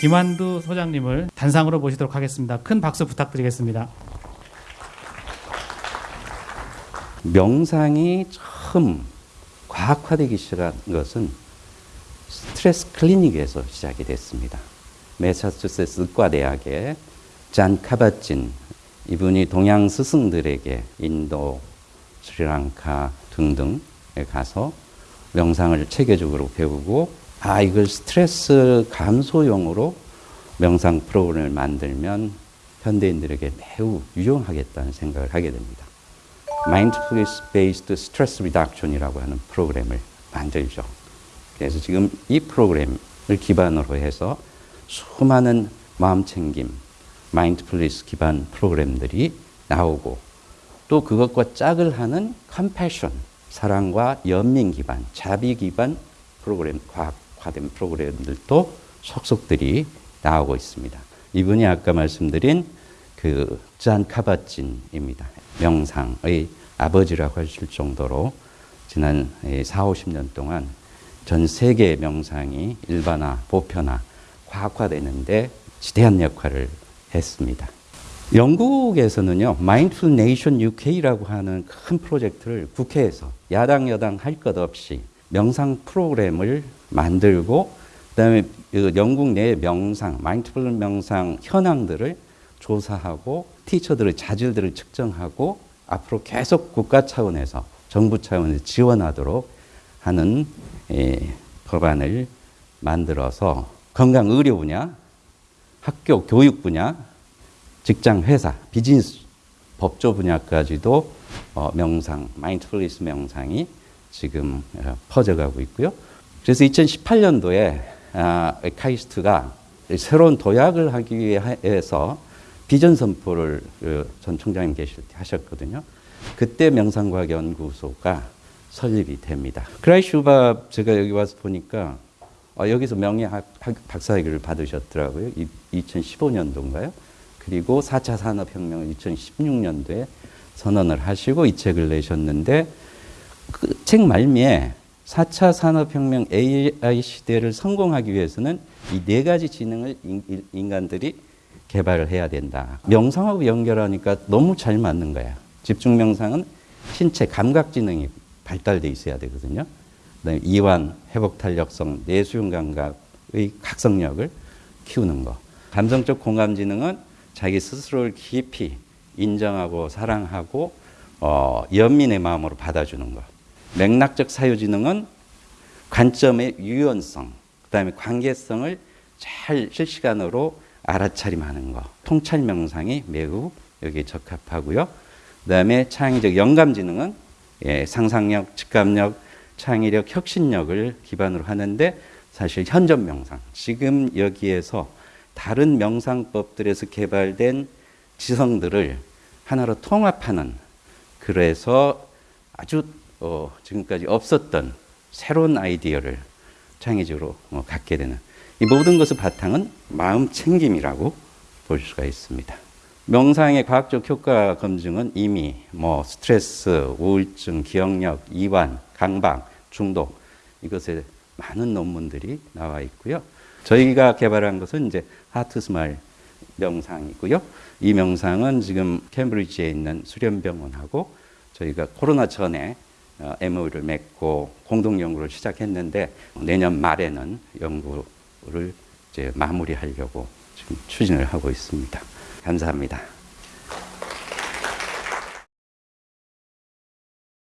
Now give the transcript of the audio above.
김환두 소장님을 단상으로 모시도록 하겠습니다. 큰 박수 부탁드리겠습니다. 명상이 처음 과학화되기 시작한 것은 스트레스 클리닉에서 시작이 됐습니다. 매사추세츠 의과대학의 잔 카바진 이분이 동양 스승들에게 인도, 스리랑카 등등에 가서 명상을 체계적으로 배우고 아 이걸 스트레스 감소용으로 명상 프로그램을 만들면 현대인들에게 매우 유용하겠다는 생각을 하게 됩니다. Mindfulness Based Stress Reduction이라고 하는 프로그램을 만들죠. 그래서 지금 이 프로그램을 기반으로 해서 수많은 마음 챙김, 마인드풀리스 기반 프로그램들이 나오고 또 그것과 짝을 하는 컴패션, 사랑과 연민 기반, 자비 기반 프로그램, 과학 화된 프로그램들도 속속들이 나오고 있습니다. 이분이 아까 말씀드린 그잔 카바진입니다. 명상의 아버지라고 하실 정도로 지난 4, 50년 동안 전 세계 명상이 일반화, 보편화, 과학화되는데 지대한 역할을 했습니다. 영국에서는요, Mindful Nation UK라고 하는 큰 프로젝트를 국회에서 야당, 여당 할 것 없이 명상 프로그램을 만들고, 그 다음에 영국 내 명상, 마인드풀 명상 현황들을 조사하고, 티처들의 자질들을 측정하고, 앞으로 계속 국가 차원에서, 정부 차원에서 지원하도록 하는 예, 법안을 만들어서 건강 의료 분야, 학교 교육 분야, 직장 회사, 비즈니스 법조 분야까지도 어, 명상, 마인드풀리스 명상이 지금 어, 퍼져가고 있고요. 그래서 2018년도에 아, 카이스트가 새로운 도약을 하기 위해서 비전 선포를 그전 총장님 계실 때 하셨거든요. 그때 명상과학연구소가 설립이 됩니다. 크라이슈밥 제가 여기 와서 보니까 어, 여기서 명예 박사학위를 받으셨더라고요. 2015년도인가요? 그리고 4차 산업혁명을 2016년도에 선언을 하시고 이 책을 내셨는데 그 책 말미에 4차 산업혁명 AI 시대를 성공하기 위해서는 이 네 가지 지능을 인간들이 개발을 해야 된다. 명상하고 연결하니까 너무 잘 맞는 거야. 집중 명상은 신체 감각 지능이 발달돼 있어야 되거든요. 그다음에 이완, 회복 탄력성, 내수용 감각의 각성력을 키우는 거. 감성적 공감 지능은 자기 스스로를 깊이 인정하고 사랑하고 어, 연민의 마음으로 받아주는 것. 맥락적 사유지능은 관점의 유연성, 그 다음에 관계성을 잘 실시간으로 알아차림하는 것. 통찰 명상이 매우 여기에 적합하고요. 그 다음에 창의적 영감지능은 예, 상상력, 직감력, 창의력, 혁신력을 기반으로 하는데 사실 현존 명상, 지금 여기에서 다른 명상법들에서 개발된 지성들을 하나로 통합하는 그래서 아주 어, 지금까지 없었던 새로운 아이디어를 창의적으로 어, 갖게 되는 이 모든 것의 바탕은 마음 챙김이라고 볼 수가 있습니다. 명상의 과학적 효과 검증은 이미 뭐 스트레스, 우울증, 기억력, 이완, 강박, 중독 이것에 많은 논문들이 나와 있고요. 저희가 개발한 것은 이제 하트 스마일 명상이고요. 이 명상은 지금 캠브리지에 있는 수련병원하고 저희가 코로나 전에 MOU를 맺고 공동 연구를 시작했는데 내년 말에는 연구를 이제 마무리하려고 지금 추진을 하고 있습니다. 감사합니다.